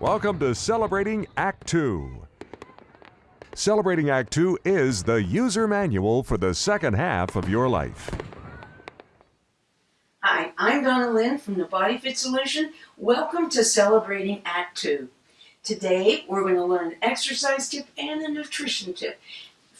Welcome to Celebrating Act 2. Celebrating Act 2 is the user manual for the second half of your life. Hi, I'm Donna Lynn from the Body Fit Solution. Welcome to Celebrating Act 2. Today we're going to learn an exercise tip and a nutrition tip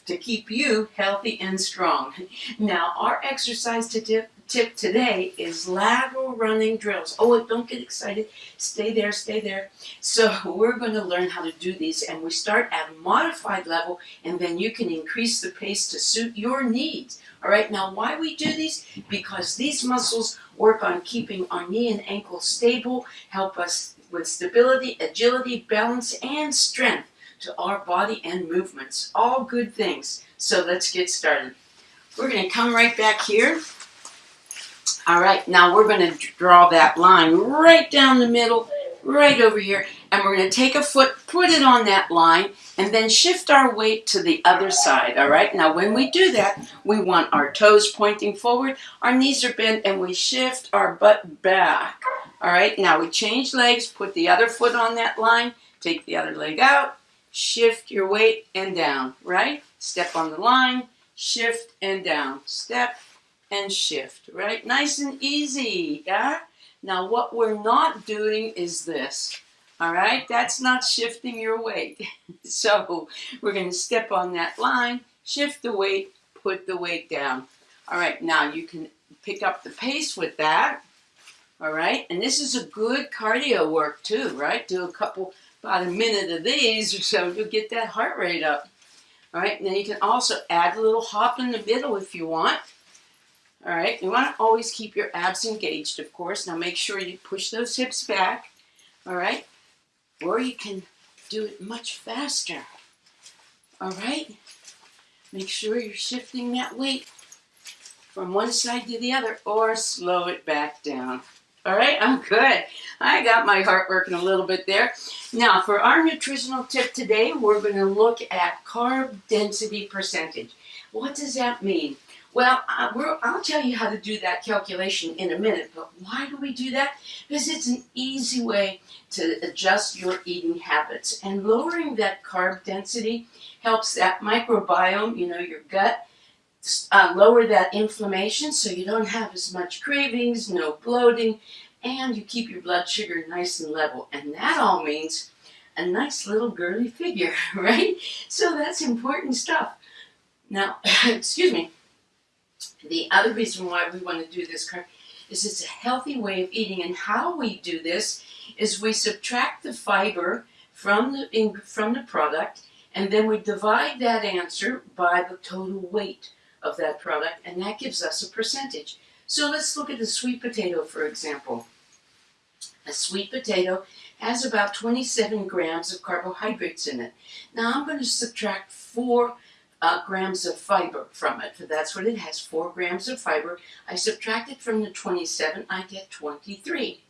to keep you healthy and strong. Now, our exercise tip, tip today is lateral running drills. Oh, don't get excited. Stay there, stay there. So we're going to learn how to do these and we start at a modified level and then you can increase the pace to suit your needs. All right, now why we do these? Because these muscles work on keeping our knee and ankle stable, help us with stability, agility, balance, and strength to our body and movements. All good things. So let's get started. We're going to come right back here. All right, now we're going to draw that line right down the middle, right over here. And we're going to take a foot, put it on that line, and then shift our weight to the other side. All right, now when we do that, we want our toes pointing forward, our knees are bent, and we shift our butt back. All right, now we change legs, put the other foot on that line, take the other leg out, shift your weight and down, right? Step on the line, shift and down, step and shift, right? Nice and easy, yeah? Now what we're not doing is this, all right? That's not shifting your weight. so we're gonna step on that line, shift the weight, put the weight down. All right, now you can pick up the pace with that, all right? And this is a good cardio work too, right? Do a couple about a minute of these or so, you'll get that heart rate up. All right, now you can also add a little hop in the middle if you want. All right, you want to always keep your abs engaged, of course. Now make sure you push those hips back, all right? Or you can do it much faster, all right? Make sure you're shifting that weight from one side to the other or slow it back down. All right, I'm good. I got my heart working a little bit there. Now, for our nutritional tip today, we're going to look at carb density percentage. What does that mean? Well, I'll tell you how to do that calculation in a minute, but why do we do that? Because it's an easy way to adjust your eating habits. And lowering that carb density helps that microbiome, you know, your gut, uh, lower that inflammation so you don't have as much cravings, no bloating, and you keep your blood sugar nice and level. And that all means a nice little girly figure, right? So that's important stuff. Now, excuse me, the other reason why we want to do this is it's a healthy way of eating. And how we do this is we subtract the fiber from the, from the product and then we divide that answer by the total weight of that product, and that gives us a percentage. So let's look at the sweet potato, for example. A sweet potato has about 27 grams of carbohydrates in it. Now I'm going to subtract 4 uh, grams of fiber from it. That's what it has, 4 grams of fiber. I subtract it from the 27, I get 23.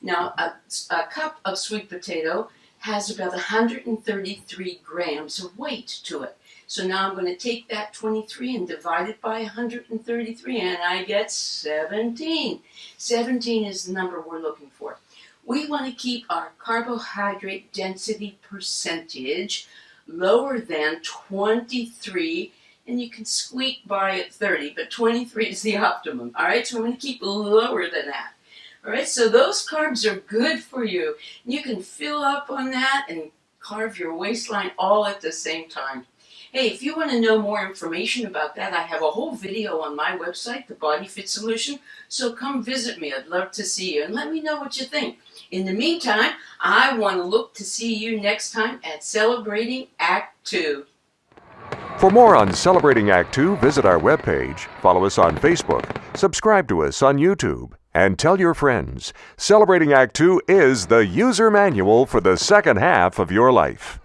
Now a, a cup of sweet potato has about 133 grams of weight to it. So now I'm going to take that 23 and divide it by 133 and I get 17. 17 is the number we're looking for. We want to keep our carbohydrate density percentage lower than 23 and you can squeak by at 30, but 23 is the optimum. All right, so I'm going to keep lower than that. All right, so those carbs are good for you. You can fill up on that and carve your waistline all at the same time. Hey, if you want to know more information about that, I have a whole video on my website, The Body Fit Solution, so come visit me. I'd love to see you and let me know what you think. In the meantime, I want to look to see you next time at Celebrating Act 2. For more on Celebrating Act 2, visit our webpage, follow us on Facebook, subscribe to us on YouTube, and tell your friends. Celebrating Act 2 is the user manual for the second half of your life.